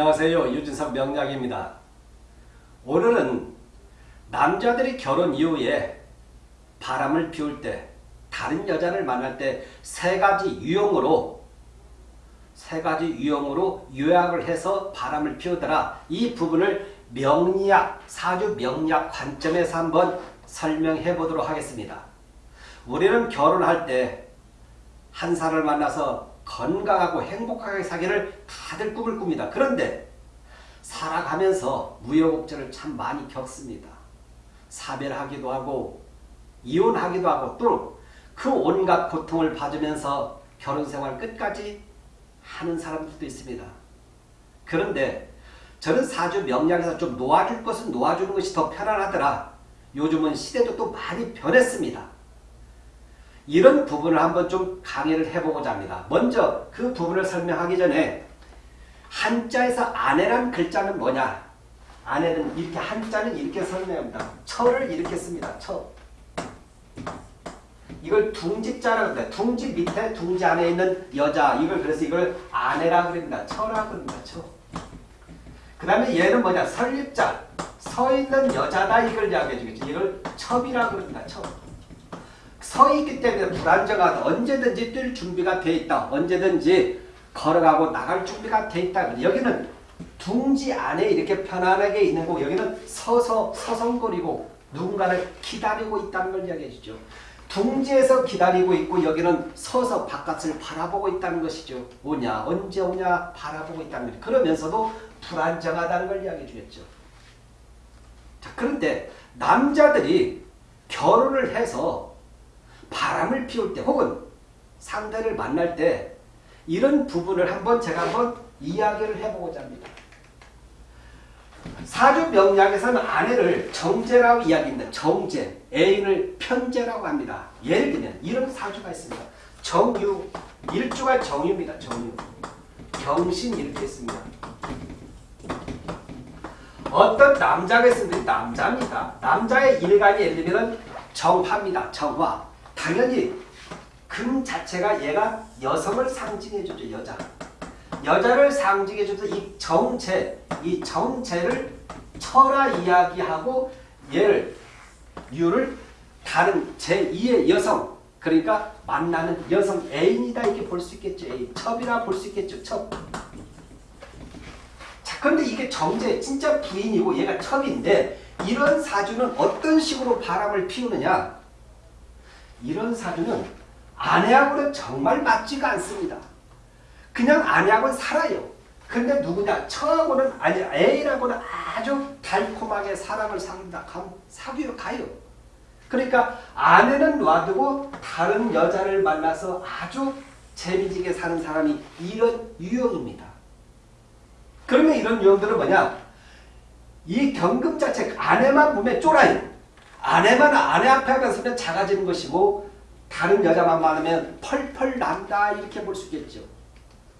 안녕하세요. 유진석 명약입니다. 오늘은 남자들이 결혼 이후에 바람을 피울 때 다른 여자를 만날 때 세 가지 유형으로 세 가지 유형으로 요약을 해서 바람을 피우더라. 이 부분을 명리학, 사주 명리학 관점에서 한번 설명해 보도록 하겠습니다. 우리는 결혼할 때 한 사람을 만나서 건강하고 행복하게 사기를 다들 꿈을 꿉니다. 그런데 살아가면서 무여곡절을 참 많이 겪습니다. 사별하기도 하고 이혼하기도 하고 또 그 온갖 고통을 받으면서 결혼생활 끝까지 하는 사람들도 있습니다. 그런데 저는 사주 명량에서 좀 놓아줄 것은 놓아주는 것이 더 편안하더라. 요즘은 시대도 또 많이 변했습니다. 이런 부분을 한번 좀 강의를 해보고자 합니다. 먼저 그 부분을 설명하기 전에 한자에서 아내란 글자는 뭐냐? 아내는 이렇게 한자는 이렇게 설명합니다. 처를 이렇게 씁니다. 처. 이걸 둥지자라고 합니다. 둥지 밑에 둥지 안에 있는 여자 이걸 그래서 이걸 아내라고 그럽니다. 처라고 그럽니다. 처. 그 다음에 얘는 뭐냐? 설립자. 서 있는 여자다 이걸 이야기해 주겠죠. 이걸 첩이라고 그럽니다. 첩. 서 있기 때문에 불안정하다. 언제든지 뛸 준비가 돼 있다. 언제든지 걸어가고 나갈 준비가 돼 있다. 여기는 둥지 안에 이렇게 편안하게 있는 거고 여기는 서서 서성거리고 누군가를 기다리고 있다는 걸 이야기해 주죠. 둥지에서 기다리고 있고 여기는 서서 바깥을 바라보고 있다는 것이죠. 오냐 언제 오냐 바라보고 있다는 거죠. 그러면서도 불안정하다는 걸 이야기해 주겠죠. 자 그런데 남자들이 결혼을 해서 바람을 피울 때 혹은 상대를 만날 때 이런 부분을 한번 제가 한번 이야기를 해보고자 합니다. 사주 명략에서는 아내를 정제라고 이야기합니다. 정제, 애인을 편제라고 합니다. 예를 들면 이런 사주가 있습니다. 정유, 일주가 정유입니다. 정유. 경신 이렇게 있습니다. 어떤 남자가 있으면 남자입니다. 남자의 일간이 예를 들면 정화입니다. 정화. 당연히 금 자체가 얘가 여성을 상징해주죠. 여자. 여자를 상징해줘서 이 정체, 이 정체를 철화 이야기하고 얘를 유를 다른 제2의 여성 그러니까 만나는 여성 애인이다 이렇게 볼 수 있겠죠. 애인. 첩이라 볼 수 있겠죠. 첩. 자, 그런데 이게 정제 진짜 부인이고 얘가 첩인데 이런 사주는 어떤 식으로 바람을 피우느냐? 이런 사주는 아내하고는 정말 맞지가 않습니다. 그냥 아내하고는 살아요. 근데 누구냐? 처하고는 아니 애인하고는 아주 달콤하게 사랑을 사귄다. 사귀러 가요. 그러니까 아내는 놔두고 다른 여자를 만나서 아주 재미지게 사는 사람이 이런 유형입니다. 그러면 이런 유형들은 뭐냐? 이 경금 자체 아내만 보면 쫄아요. 아내만 아내 앞에 가서는 작아지는 것이고 다른 여자만 만나면 펄펄 난다 이렇게 볼 수 있겠죠.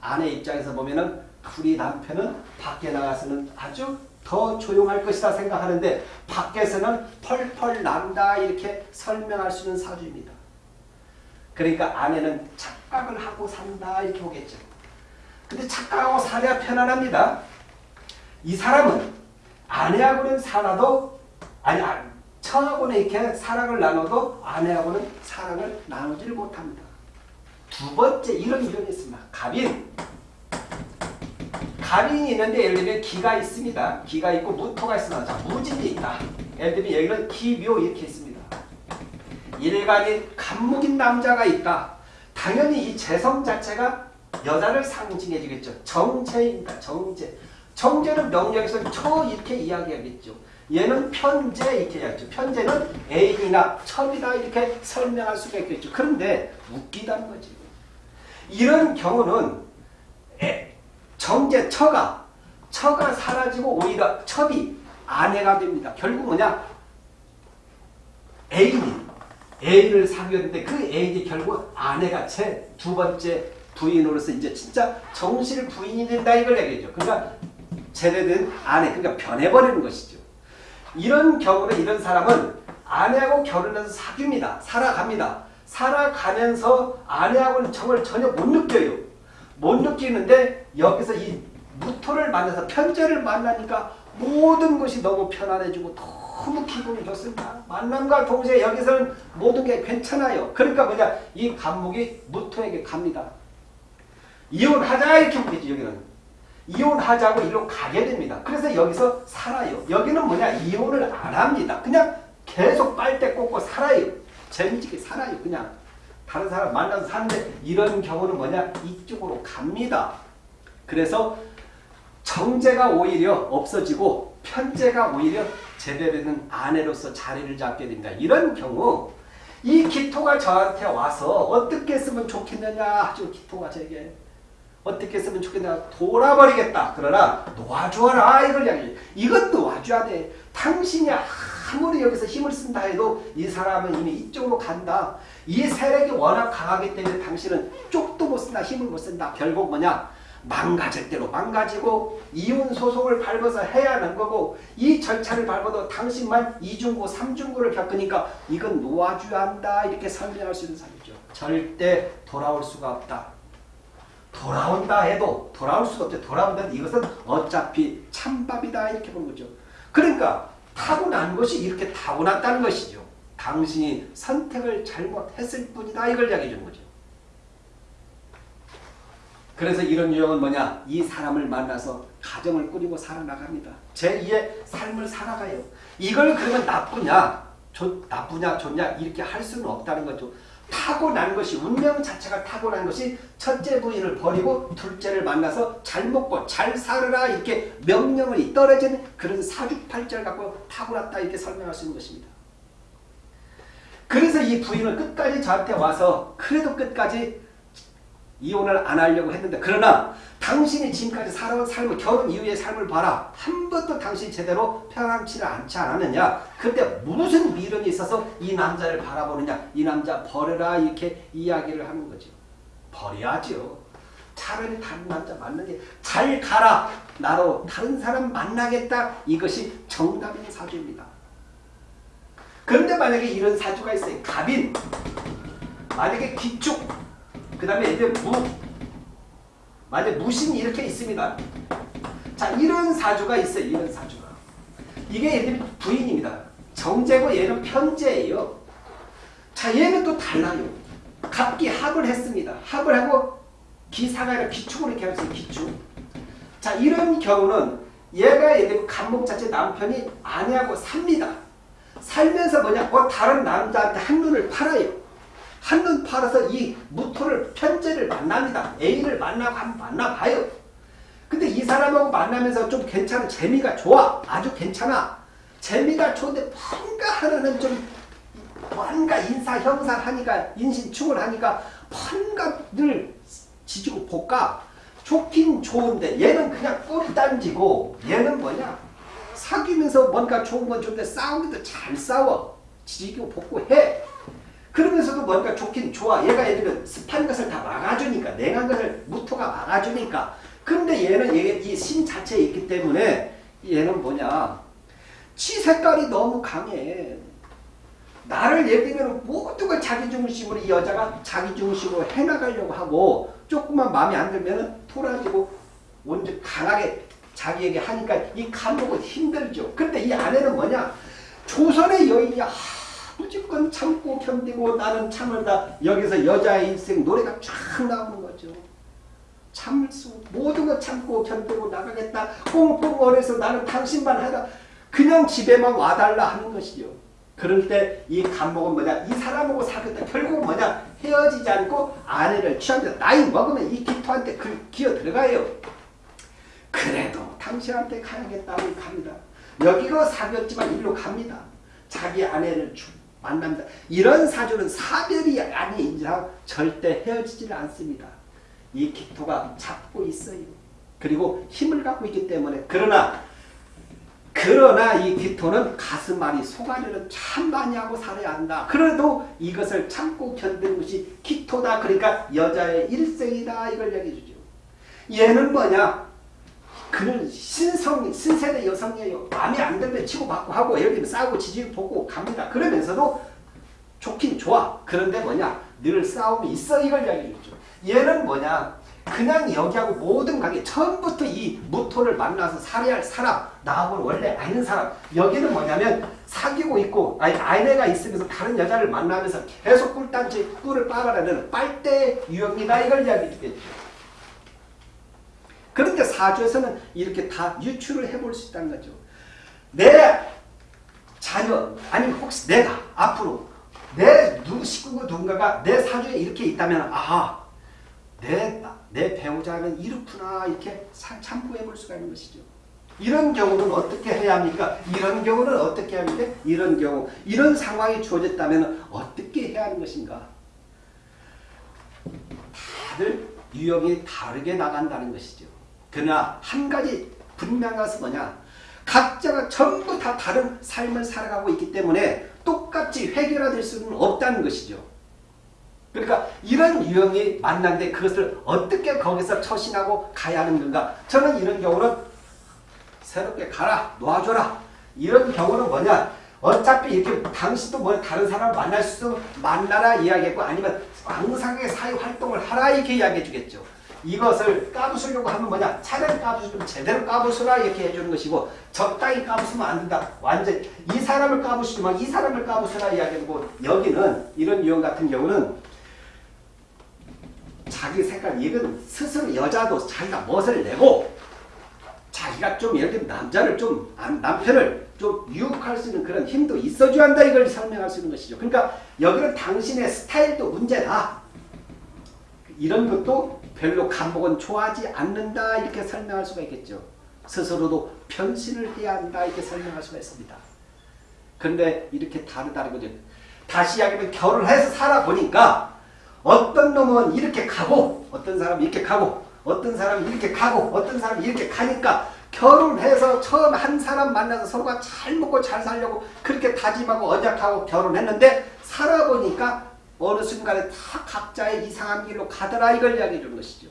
아내 입장에서 보면은 우리 남편은 밖에 나가서는 아주 더 조용할 것이다 생각하는데 밖에서는 펄펄 난다 이렇게 설명할 수 있는 사주입니다. 그러니까 아내는 착각을 하고 산다 이렇게 보겠죠. 근데 착각하고 살아야 편안합니다. 이 사람은 아내하고는 살아도 아니 처하고는 이렇게 사랑을 나눠도 아내하고는 사랑을 나누지를 못합니다. 두 번째 이런 유형이 있습니다. 갑인. 갑인이 있는데 예를 들면 기가 있습니다. 기가 있고 무토가 있습니다. 자, 무진이 있다. 예를 들면 여기는 기묘 이렇게 있습니다. 일간인 간목인 남자가 있다. 당연히 이 재성 자체가 여자를 상징해 주겠죠. 정제입니다. 정제. 정제는 명령에서 처 이렇게 이야기하겠죠. 얘는 편제 이렇게 이야기죠. 편제는 애인이나 첩이다 이렇게 설명할 수가 있겠죠. 그런데 웃기다는 거지. 이런 경우는 정제 처가 처가 사라지고 오히려 첩이 아내가 됩니다. 결국 뭐냐? 애인이 애인을 사귀었는데 그 애인이 결국 아내가 제 두 번째 부인으로서 이제 진짜 정실 부인이 된다 이걸 얘기죠. 그러니까 제대된 아내 그러니까 변해버리는 것이죠. 이런 경우는 이런 사람은 아내하고 결혼해서 사귀입니다. 살아갑니다. 살아가면서 아내하고는 정을 전혀 못 느껴요. 못 느끼는데 여기서 이 무토를 만나서 편제를 만나니까 모든 것이 너무 편안해지고 너무 기분이 좋습니다. 만남과 동시에 여기서는 모든 게 괜찮아요. 그러니까 뭐냐 이 감목이 무토에게 갑니다. 이혼하자 이렇게 보겠지 여기는. 이혼하자고 일로 가게 됩니다. 그래서 여기서 살아요. 여기는 뭐냐 이혼을 안 합니다. 그냥 계속 빨대 꽂고 살아요. 재미지게 살아요. 그냥 다른 사람 만나서 사는데 이런 경우는 뭐냐 이쪽으로 갑니다. 그래서 정제가 오히려 없어지고 편제가 오히려 제대로 된 아내로서 자리를 잡게 됩니다. 이런 경우 이 기토가 저한테 와서 어떻게 쓰면 좋겠느냐 하죠. 기토가 제게 어떻게 쓰면 좋겠냐 돌아버리겠다. 그러나 놓아주어라 이걸 이야기 이건 놓아줘야 돼. 당신이 아무리 여기서 힘을 쓴다 해도 이 사람은 이미 이쪽으로 간다. 이 세력이 워낙 강하기 때문에 당신은 쪽도 못 쓴다. 힘을 못 쓴다. 결국 뭐냐 망가질 대로 망가지고 이혼 소송을 밟아서 해야 하는 거고 이 절차를 밟아도 당신만 이중고 삼중고를 겪으니까 이건 놓아줘야 한다 이렇게 설명할 수 있는 사람이죠. 절대 돌아올 수가 없다. 돌아온다 해도 돌아올 수가 없죠. 돌아온다는 이것은 어차피 찬밥이다 이렇게 보는 거죠. 그러니까 타고난 것이 이렇게 타고났다는 것이죠. 당신이 선택을 잘못했을 뿐이다 이걸 이야기해 주는 거죠. 그래서 이런 유형은 뭐냐? 이 사람을 만나서 가정을 꾸리고 살아나갑니다. 제2의 삶을 살아가요. 이걸 그러면 나쁘냐? 좋, 나쁘냐? 좋냐? 이렇게 할 수는 없다는 거죠. 타고난 것이 운명 자체가 타고난 것이 첫째 부인을 버리고 둘째를 만나서 잘 먹고 잘 살으라 이렇게 명령을 떨어지는 그런 사주팔자를 갖고 타고났다 이렇게 설명할 수 있는 것입니다. 그래서 이 부인은 끝까지 저한테 와서 그래도 끝까지 이혼을 안 하려고 했는데 그러나 당신이 지금까지 살아온 삶을 결혼 이후의 삶을 봐라. 한 번도 당신이 제대로 평안치를 않지 않았느냐. 그때 무슨 미련이 있어서 이 남자를 바라보느냐. 이 남자 버려라 이렇게 이야기를 하는 거죠. 버려야죠. 차라리 다른 남자 만나는 게 잘 가라. 나로 다른 사람 만나겠다. 이것이 정답인 사주입니다. 그런데 만약에 이런 사주가 있어요. 갑인. 만약에 기축. 그 다음에 이제 무. 만약 무신이 이렇게 있습니다. 자, 이런 사주가 있어요. 이런 사주가. 이게 얘들 부인입니다. 정제고 얘는 편제예요. 자, 얘는 또 달라요. 갑기 합을 했습니다. 합을 하고 기사가 아니라 기축으로 이렇게 있어요. 기축. 자, 이런 경우는 얘가 얘들 간목 자체 남편이 아내하고 삽니다. 살면서 뭐냐? 어, 다른 남자한테 한눈을 팔아요. 한눈 팔아서 이 무토를 편제를 만납니다. A를 만나고 한번 만나봐요. 근데 이 사람하고 만나면서 좀 괜찮은 재미가 좋아. 아주 괜찮아. 재미가 좋은데 뭔가 하나는 좀 뭔가 인사 형상 하니까 인신충을 하니까 뭔가 늘 지지고 볶아 좋긴 좋은데 얘는 그냥 꼬리 딴지고 얘는 뭐냐 사귀면서 뭔가 좋은 건 좋은데 싸우기도 잘 싸워 지지고 볶고 해 그러면서도 뭔가 좋긴 좋아. 얘가 예를 습한 것을 다 막아주니까 냉한 것을 무토가 막아주니까 근데 얘는 이 신 자체에 있기 때문에 얘는 뭐냐 치 색깔이 너무 강해. 나를 예를 들면 모든 걸 자기 중심으로 이 여자가 자기 중심으로 해나가려고 하고 조금만 마음에 안 들면 돌아지고 완전 강하게 자기에게 하니까 이 감독은 힘들죠. 근데 이 아내는 뭐냐 조선의 여인이 무조건 참고 견디고 나는 참을다. 여기서 여자의 인생 노래가 쫙 나오는 거죠. 참을 수 모든 걸 참고 견디고 나가겠다. 꽁꽁 얼어서 나는 당신만 하다. 그냥 집에만 와달라 하는 것이죠. 그럴 때 이 감목은 뭐냐? 이 사람하고 사귀다 결국 뭐냐? 헤어지지 않고 아내를 취합니다. 나이 먹으면 이 기토한테 그 기어 들어가요. 그래도 당신한테 가야겠다고 갑니다. 여기로 사귀었지만 일로 갑니다. 자기 아내를 주, 만납니다. 이런 사주는 사별이 아닌 이상 절대 헤어지지는 않습니다. 이 기토가 잡고 있어요. 그리고 힘을 갖고 있기 때문에 그러나 그러나 이 기토는 가슴앓이 소가리를 참 많이 하고 살아야 한다. 그래도 이것을 참고 견디는 것이 기토다. 그러니까 여자의 일생이다. 이걸 얘기해 주죠. 얘는 뭐냐? 그는 신성, 신세대 여성이에요. 마음에 안 들면 치고받고 하고 예를 들면 싸우고 지지고 보고 갑니다. 그러면서도 좋긴 좋아. 그런데 뭐냐? 늘 싸움이 있어 이걸 이야기해 줬죠. 얘는 뭐냐? 그냥 여기하고 모든 관계 처음부터 이 무토를 만나서 살해할 사람 나하고는 원래 아닌 사람 여기는 뭐냐면 사귀고 있고 아니 아내가 있으면서 다른 여자를 만나면서 계속 꿀단지 꿀을 빨아내는 빨대 유형이다 이걸 이야기해 주겠죠. 그런데 사주에서는 이렇게 다 유추를 해볼 수 있다는 거죠. 내 자녀 아니면 혹시 내가 앞으로 내 누구 식구가 누군가가 내 사주에 이렇게 있다면 아 내, 내 배우자는 이렇구나 이렇게 참고해 볼 수가 있는 것이죠. 이런 경우는 어떻게 해야 합니까? 이런 경우는 어떻게 해야 합니까? 이런 경우 이런 상황이 주어졌다면 어떻게 해야 하는 것인가? 다들 유형이 다르게 나간다는 것이죠. 그러나 한 가지 분명한 것은 뭐냐? 각자가 전부 다 다른 삶을 살아가고 있기 때문에 똑같이 해결될 수는 없다는 것이죠. 그러니까 이런 유형이 만났는데 그것을 어떻게 거기서 처신하고 가야 하는 건가? 저는 이런 경우는 새롭게 가라, 놓아줘라. 이런 경우는 뭐냐? 어차피 이렇게 당신도 뭐 다른 사람을 만날 수 만나라 이야기했고 아니면 왕상의 사회 활동을 하라 이렇게 이야기해 주겠죠. 이것을 까부수려고 하면 뭐냐? 차라리 까부수면 제대로 까부수라 이렇게 해주는 것이고 적당히 까부수면 안 된다. 완전 이 사람을 까부수지만 이 사람을 까부수라 이야기하고 여기는 이런 유형 같은 경우는 자기 색깔 이건 스스로 여자도 자기가 멋을 내고 자기가 좀 들면 남자를 좀 남편을 좀 유혹할 수 있는 그런 힘도 있어줘야 한다 이걸 설명할 수 있는 것이죠. 그러니까 여기는 당신의 스타일도 문제다. 이런 것도 별로 감목은 좋아하지 않는다 이렇게 설명할 수가 있겠죠. 스스로도 변신을 해야 한다 이렇게 설명할 수가 있습니다. 그런데 이렇게 다르다는 거죠. 다시 이야기하면 결혼 해서 살아보니까 어떤 놈은 이렇게 가고 어떤 사람은 이렇게 가고 어떤 사람은 이렇게 가고 어떤 사람은 이렇게 가니까 결혼해서 처음 한 사람 만나서 서로가 잘 먹고 잘 살려고 그렇게 다짐하고 언약하고 결혼했는데 살아보니까 어느 순간에 다 각자의 이상한 길로 가더라 이걸 이야기해 주는 것이죠.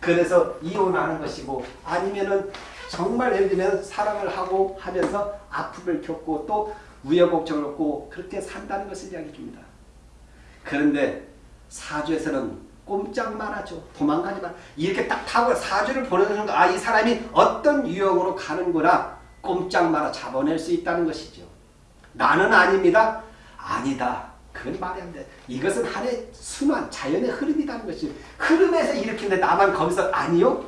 그래서 이혼하는 것이고 아니면은 정말 예를 들면 사랑을 하고 하면서 아픔을 겪고 또 우여곡절을 겪고 그렇게 산다는 것을 이야기해 줍니다. 그런데 사주에서는 꼼짝만 하죠. 도망가지 마. 이렇게 딱 타고 사주를 보는 순간 아이 사람이 어떤 유형으로 가는구나 꼼짝 말아 잡아낼 수 있다는 것이죠. 나는 아닙니다. 아니다. 그건 말이 안 돼. 이것은 하나의 순환, 자연의 흐름이라는 것이 흐름에서 일으키는데 나만 거기서 아니요?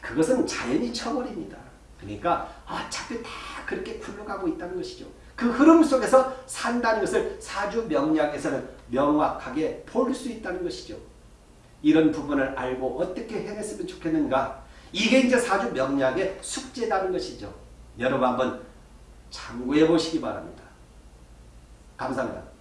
그것은 자연이 쳐버립니다. 그러니까 어차피 다 그렇게 굴러가고 있다는 것이죠. 그 흐름 속에서 산다는 것을 사주 명리학에서는 명확하게 볼 수 있다는 것이죠. 이런 부분을 알고 어떻게 해냈으면 좋겠는가 이게 이제 사주 명리학의 숙제라는 것이죠. 여러분 한번 참고해 보시기 바랍니다. 감사합니다.